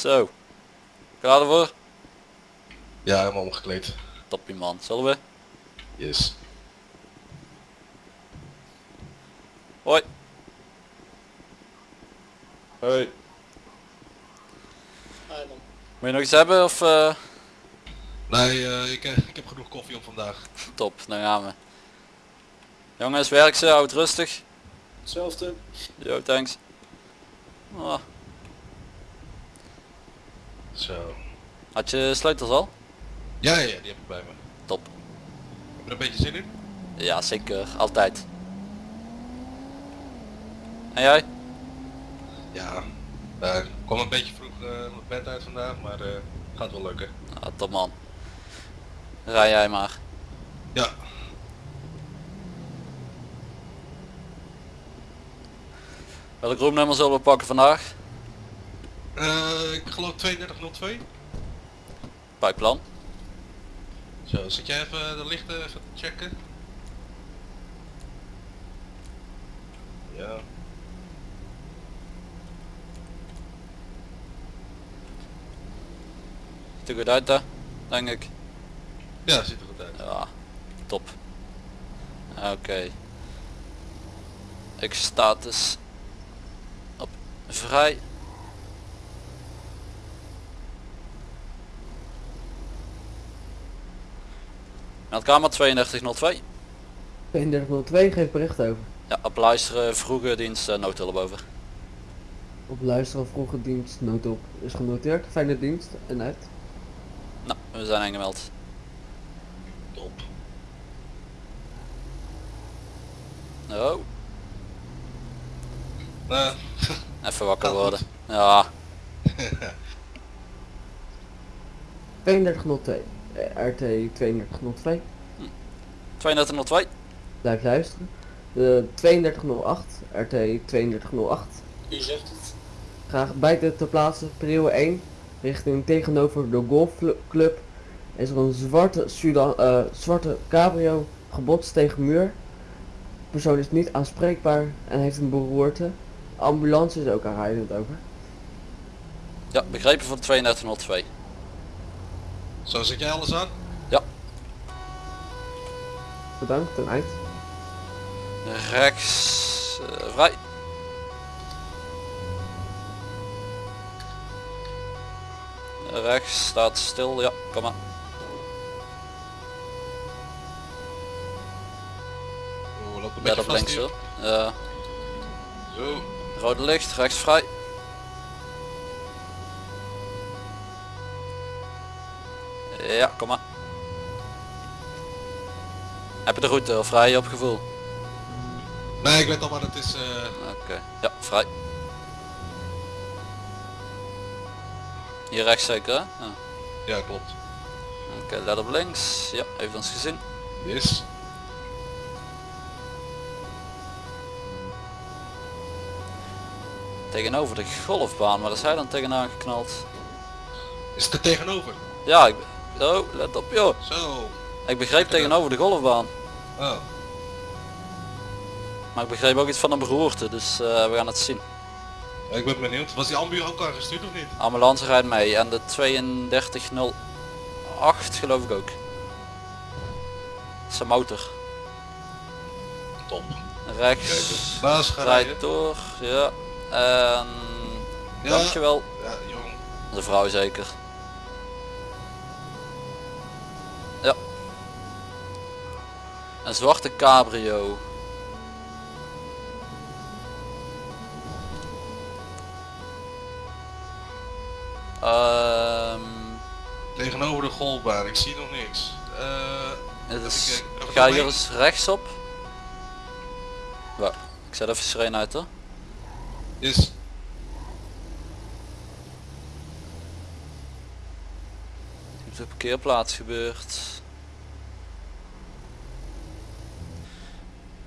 Zo. Klaar ervoor? Ja, helemaal omgekleed. Toppie man. Zullen we? Yes. Hoi. Hoi. Moet je nog iets hebben of eh, Nee, eh, ik, eh, ik heb genoeg koffie op vandaag. top, dan gaan we. Jongens, werk ze, houd rustig. Hetzelfde. Yo, thanks. Oh, Zo. had je sleutels al? Ja, ja, die heb ik bij me. Top. Heb je er een beetje zin in? Ja, zeker. Altijd. En jij? Ja. Eh, ik kwam een beetje vroeg eh, mijn bed uit vandaag, maar eh, gaat wel lukken. Ah, top man. Rij jij maar. Ja. Welk roomnummer zullen we pakken vandaag? Eh, ik geloof 3202. Bij plan. Zo, zit jij even de lichten even checken? Ja. Ziet er goed uit hè? Denk ik. Ja, ziet er goed uit. Ja, top. Oké. Ik status op vrij. Meldkamer 3202. 3202 geeft bericht over. Ja, op luisteren vroege dienst uh, noodhulp over. Op luisteren vroege dienst noodop is genoteerd. Fijne dienst en uit. Nou, we zijn aangemeld. Top. Oh, Nou, even wakker Gaat worden. goed. Ja, 3202. eh, RT 3202. 3202. Blijf luisteren. De 3208. RT 3208. U zegt het. Graag buiten te plaatsen. Prio 1. Richting tegenover de golfclub. Is er een zwarte, Sudan, eh, zwarte cabrio gebotst tegen muur. De persoon is niet aanspreekbaar en heeft een beroerte. Ambulance is ook aanrijdend over. Ja, begrepen voor 3202. zo zet jij alles aan? Bedankt en uit. Rechts eh, vrij. Rechts staat stil, ja, kom maar. Let op links hier. hoor. Ja, Zo. rode licht, rechts vrij. Ja, kom maar. Heb je de route of vrij op gevoel? Nee, ik weet al wat het is. eh, Oké, ja, vrij. Hier rechts zeker hè? Ja. ja, klopt. Oké, let op links. Ja, heeft ons gezien. Yes. Tegenover de golfbaan, waar is hij dan tegenaan geknald? Is het er tegenover? Ja, ik... Oh, let op joh. Zo. Ik begreep tegenover de golfbaan. Oh. Maar ik begreep ook iets van een beroerte, dus eh, we gaan het zien. Ik ben benieuwd. Was die ambu ook aangestuurd of niet? Ambulance rijdt mee en de 3208 geloof ik ook. Zijn motor. Top. Rechts. Baas. Rijdt door, ja. En... Ja. Dankjewel. Ja, jong. De vrouw zeker. Ja. Een zwarte cabrio. Ehm Tegenover de golfbaan. Ik zie nog niks. Het is, ga hier eens rechtsop. Wacht, ik zet even sirene uit hoor. Is. Op de parkeerplaats gebeurt.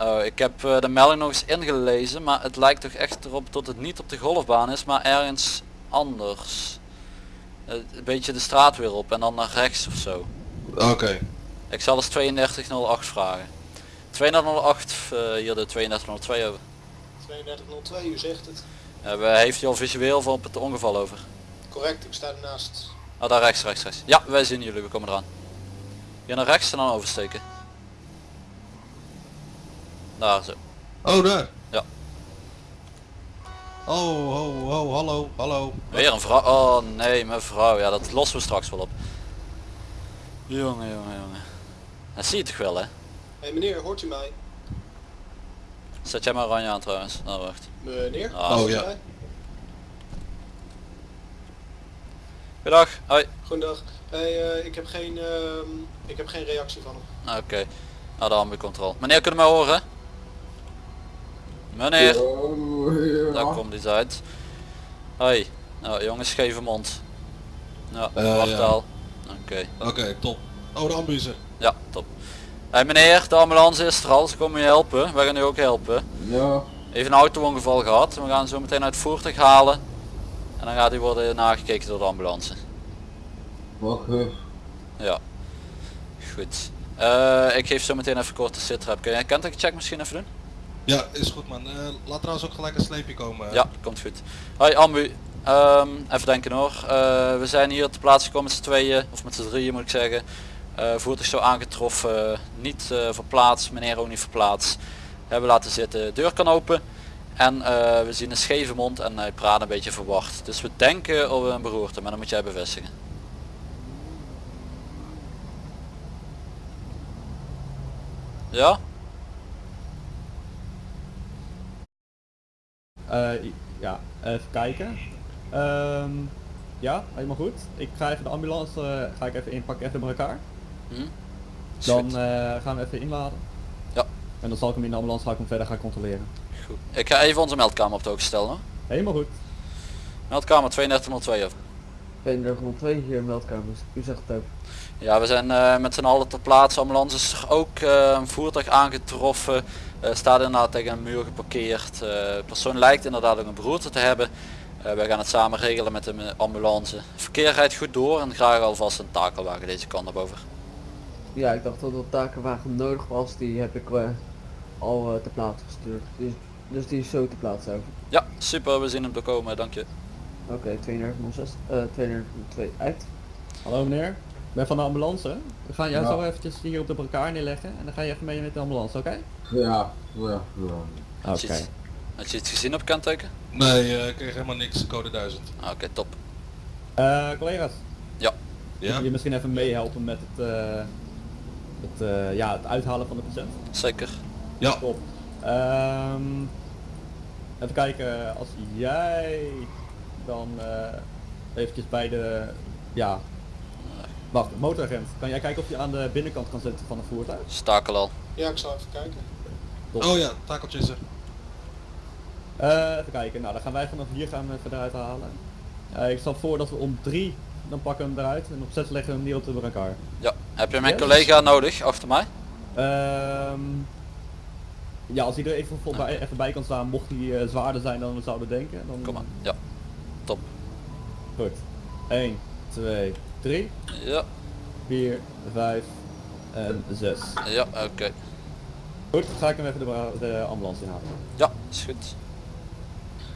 Oh, ik heb eh, de melding nog eens ingelezen, maar het lijkt toch echt erop dat het niet op de golfbaan is, maar ergens anders. Eh, een beetje de straat weer op en dan naar rechts of zo. Oké. Ik zal eens 3208 vragen. 3208, eh, hier de 3202 over. 3202, u zegt het. We heeft hij al visueel van op het ongeval over? Correct, ik sta ernaast. Ah, daar rechts, rechts, rechts. Ja, wij zien jullie, we komen eraan. Hier naar rechts en dan oversteken. Daar zo. Oh, daar. Ja. Oh, oh, oh, hallo, hallo. Weer een vrouw. Oh nee, mevrouw. Ja, dat lossen we straks wel op. Jongen, jongen, jongen. Dat zie je toch wel, hè? Hé hey, meneer, hoort u mij? Zet jij maar oranje aan trouwens. Nou, wacht. Meneer? Ah, Oh, ja. Goedendag. Hoi. Goedendag. Hey, eh, ik, heb geen, ehm, ik heb geen reactie van hem. Ah, Oké. Nou, de ambucontrole. Meneer, kunnen we mij horen? Meneer. Daar komt iets uit. Hoi. Nou, jongens, scheve mond. Ja, Eh, wacht ja. al. Oké. Oké, top. Oh, de ambulance. Ja, top. Hey meneer, de ambulance is er al. Ze komen je helpen. Wij gaan u ook helpen. Ja. Even een auto-ongeval gehad. We gaan zo meteen uit het voertuig halen. En dan gaat hij worden nagekeken door de ambulance. Wacht. Ja. Goed. Eh, ik geef zo meteen even kort de sitrap. Kun jij een check misschien even doen? Ja, is goed man. Eh, laat trouwens ook gelijk een sleepje komen. Ja, komt goed. Hoi Ambu. Ehm, even denken hoor. Eh, we zijn hier te plaats gekomen met z'n tweeën, of met z'n drieën moet ik zeggen. Eh voertuig zo aangetroffen, niet eh verplaatst, meneer ook niet verplaatst. Hebben laten zitten, deur kan open. En eh, we zien een scheve mond en hij praat een beetje verward. Dus we denken op een beroerte, maar dan moet jij bevestigen. Ja? Ja, even kijken. Ehm, ja, helemaal goed. Ik ga even de ambulance ga ik even inpakken, even bij elkaar. Hm? Is Dan eh, gaan we even inladen. Ja. En dan zal ik hem in de ambulance ga ik hem verder gaan controleren. Goed. Ik ga even onze meldkamer op de hoogte stellen. Hoor. Helemaal goed. Meldkamer 3202 over. 3202 hier in meldkamers. U zegt het ook. Ja, we zijn eh, met z'n allen ter plaatse. Ambulance is er ook eh, een voertuig aangetroffen. Eh, staat inderdaad tegen een muur geparkeerd. Eh, de persoon lijkt inderdaad ook een beroerte te hebben. Eh, wij gaan het samen regelen met de ambulance. Verkeer rijdt goed door en graag alvast een takelwagen deze kant op over. Ja, ik dacht dat er een takenwagen nodig was. Die heb ik eh, al eh, ter plaatse gestuurd. Dus, dus die is zo ter plaatse over. Ja, super. We zien hem doorkomen. Dank je. Oké, 3206. eh 3202 uit. Hallo meneer. Ik ben van de ambulance. We gaan jou Ja. zo eventjes hier op de elkaar neerleggen en dan ga je even mee met de ambulance, oké? Ja, ja, ja. Oké. Had je iets gezien op kenteken? Nee, eh, ik kreeg helemaal niks. Code 1000. Ah, Oké, top. Eh, collega's, Ja? kun je misschien even meehelpen met het, eh, het, eh, ja, het uithalen van de patiënt? Zeker. Ja. Top. Ehm, even kijken, als jij dan eh eventjes bij de, ja, wacht, motoragent, kan jij kijken of je aan de binnenkant kan zitten van het voertuig? Stakel al. Ja, ik zal even kijken. Top. Oh ja, takeltje is er. Eh, even kijken, nou dan gaan wij vanaf hier gaan we even eruit halen. Ik stel voor dat we om drie, dan pakken we hem eruit en op zes leggen we hem neer op de elkaar. Ja. Heb je mijn Yes. collega nodig achter mij? Ehm, ja, als hij er even, voorbij, even bij kan staan, mocht hij eh, zwaarder zijn dan we zouden denken. Dan, Kom maar. Ja. Top. Goed. 1, 2, 3, Ja. 4, 5 en 6. Ja, oké. Goed, dan ga ik hem even de, de ambulance inhalen. Ja, is goed.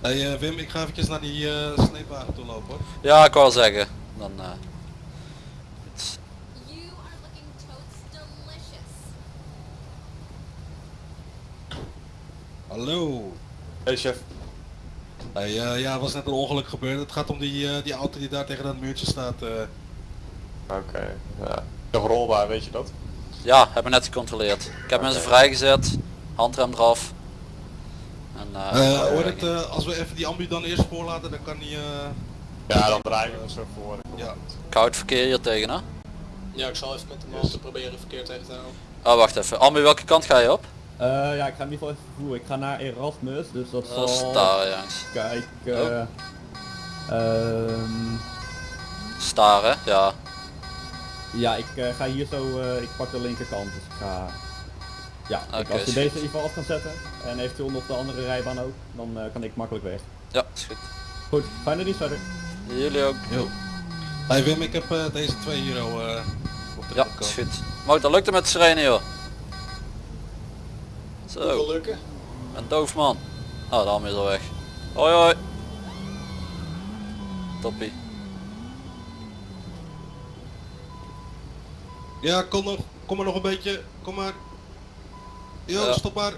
Hey eh, Wim, ik ga eventjes naar die eh, sleepwagen toe lopen hoor. Ja, ik wou zeggen. Dan eh, het- You are looking totes delicious. Hallo. Hey chef. Hey, eh, ja, er was net een ongeluk gebeurd. Het gaat om die, eh, die auto die daar tegen dat muurtje staat. eh. Oké, ja. Nog rolbaar, weet je dat? Ja, hebben net gecontroleerd. Ik heb mensen vrijgezet, handrem eraf. En, hoor het, eh, als we even die ambu dan eerst voorlaten, dan kan die... eh, Ja, dan draaien we hem zo voor. ja. koud verkeer hier tegen hè? Ja, ik zal even met de man te proberen verkeerd tegen te houden. Oh wacht even, Ambu welke kant ga je op? Eh, ja, ik ga in ieder geval even vervoeren. Ik ga naar Erasmus, dus dat is zal... jongens. Kijken... Ehm, Staar hè? Ja. ja, ik eh, ga hier zo... eh, ik pak de linkerkant, dus ik ga... Ja, kijk, Oké, als je deze in ieder geval af kan zetten, en eventueel nog de andere rijbaan ook, dan eh, kan ik makkelijk weg. Ja, is goed. Goed, fijne dienst verder. Jullie ook. Yo. Hey Wim, ik heb eh, deze twee euro eh op de Ja, is goed. Motor lukt het met de sirene joh. Zo, lukken. een doof man. Oh, de ham is al weg. Hoi hoi. Toppie. Ja, kom nog. Kom maar nog een beetje. Kom maar. Jo, Ja. stop maar.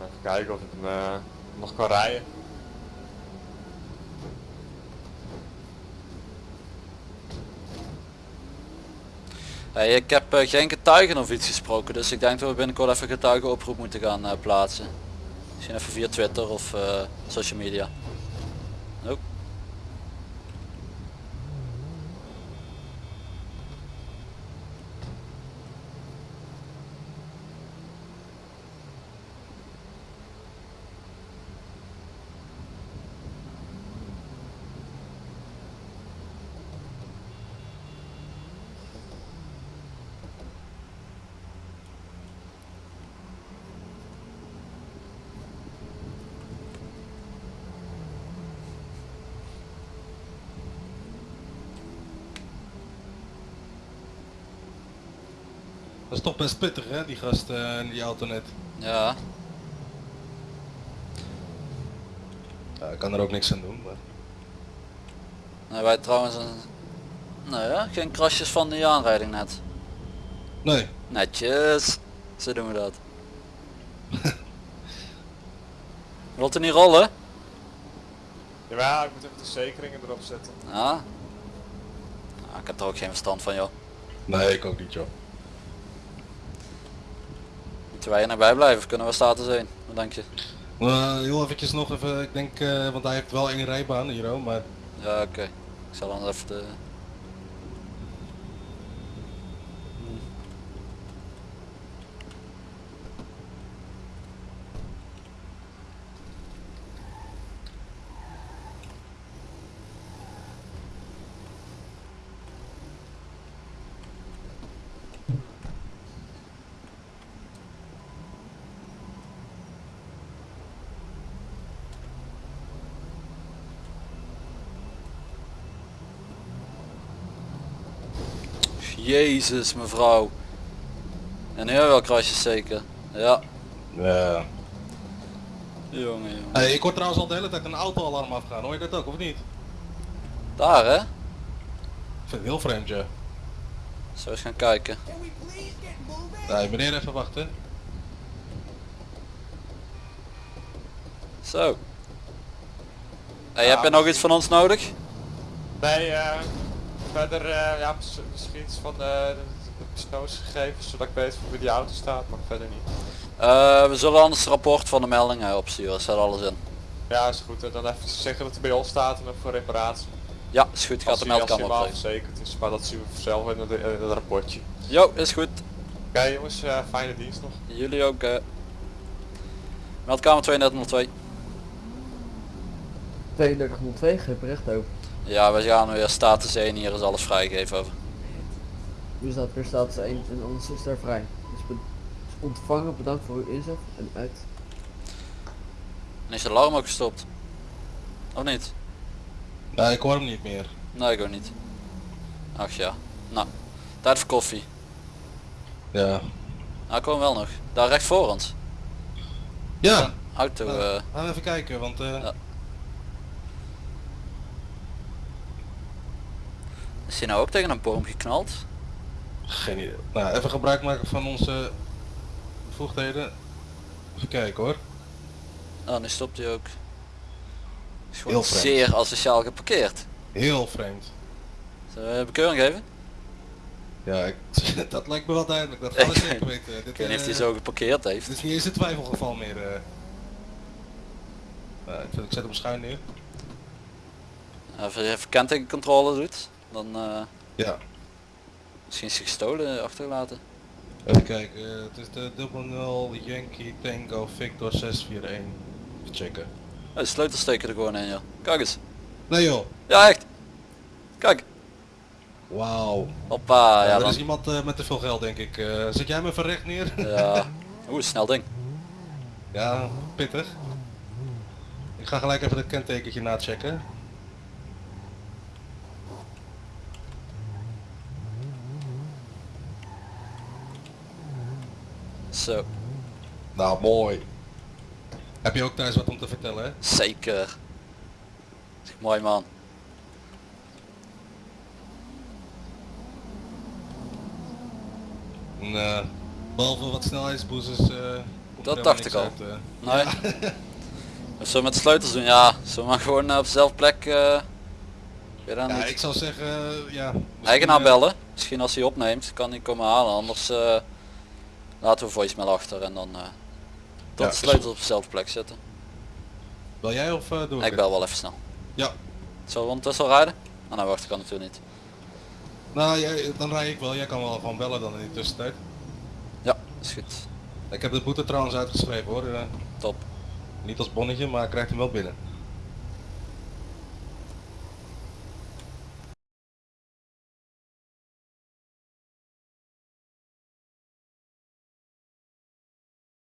Even kijken of ik hem eh, nog kan rijden. Ik heb eh, geen getuigen of iets gesproken, dus ik denk dat we binnenkort even getuigenoproep moeten gaan eh, plaatsen. Misschien even via Twitter of social media. Dat is toch best pittig hè, die gast eh, in die auto net. Ja, Ja, ik kan er ook niks aan doen. Maar... nee, wij trouwens een... Nee, ja, geen krasjes van die aanrijding net. Nee, Netjes. Zo doen we dat. Wilt u niet rollen? Ja, ik moet even de zekeringen erop zetten. Ja. Ah, ik heb er ook geen verstand van joh. nee ik ook niet joh. Wij er naar bij blijven kunnen we status 1? Wat denk je? Uh, heel eventjes nog even, ik denk, eh, want hij heeft wel één rijbaan hier maar Ja oké. Ik zal dan even de... Jezus mevrouw. En we wel krasjes zeker. Ja. ja. Jongen jongen. Hey, ik hoor trouwens al de hele tijd een autoalarm afgaan, hoor je dat ook of niet? Daar hè? Ik vind het heel vreemd ja. Zo eens gaan kijken. Nee, meneer even wachten. Zo. Hey, heb je nog iets van ons nodig? Nee, eh, verder, eh, ja, mis- misschien iets van de, de persoonsgegevens, zodat ik weet voor wie die auto staat, maar verder niet. Eh, we zullen anders het rapport van de meldingen opsturen. Staat alles in. Ja, is goed. En dan even zeggen dat hij bij ons staat en ook voor reparatie. Ja, is goed. Gaat Als de meldkamer opgeven. verzekerd is, maar dat zien we zelf in het, in het rapportje. Jo, is goed. Oké jongens, eh, fijne dienst nog. Jullie ook. eh. Meldkamer 3202. 3202, geen bericht over. Ja, we gaan weer status 1. Hier is alles vrijgegeven over. Nu staat weer status 1 en anders is daar vrij. Dus, ontvangen, bedankt voor uw inzet en uit. En is de alarm ook gestopt? Of niet? Nee, ik hoor hem niet meer. Nee, ik ook niet. Ach ja. Nou, tijd voor koffie. Ja. Nou, ik kom wel nog. Daar recht voor ons. Ja, Auto. Nou, gaan we even kijken, want eh, Ja. Is hij nou ook tegen een boom geknald? geen idee. Nou, even gebruik maken van onze bevoegdheden. Even kijken hoor. Oh, nu stopt hij ook. Is gewoon Heel vreemd. zeer asociaal geparkeerd. Heel vreemd. Zullen we een bekeuring geven? Ja, ik, dat lijkt me wel duidelijk. Dat gaan we zeker weten. Dit, weet niet of hij eh, zo geparkeerd heeft. Dit is niet eens een twijfelgeval meer. eh. Nou, ik, ik zet hem schuin neer. Als je even kentekencontrole doet, dan eh, Ja. misschien is hij gestolen achtergelaten. Even kijken. eh, het is de 00 Yankee Tango Victor 641. Even checken. Oh, de sleutels steken er gewoon in joh. Kijk eens. Nee joh. Ja echt. Kijk. Wauw. Hoppa. ja, Ja, er dan. is iemand eh, met te veel geld denk ik. Eh, zet jij me even recht neer? Ja. Oeh, snel ding. ja, pittig. Ik ga gelijk even het kentekentje nachecken. Zo, Nou, mooi. Heb je ook thuis wat om te vertellen, hè? zeker. Mooi man. En, eh, behalve wat snelheidsboosters. eh, komt er Dat dacht ik al. uit, eh. Nee. Of zo met de sleutels doen? Ja, zo maar gewoon eh, op dezelfde plek. eh ja, niet. ik zou zeggen, eh, ja. Eigenaar eh, bellen. Misschien als hij opneemt kan hij komen halen. Anders eh, laten we voicemail achter en dan eh tot Ja, de sleutels op dezelfde plek zetten. Bel jij of eh, doe ik Ik bel wel even snel. Ja. Zullen we ondertussen rijden? Ah nou wacht, ik kan natuurlijk niet. Nou, jij, dan rij ik wel. Jij kan wel gewoon bellen dan in de tussentijd. Ja, is goed. Ik heb de boete trouwens uitgeschreven hoor. eh, Top. niet als bonnetje, maar ik krijg hem wel binnen.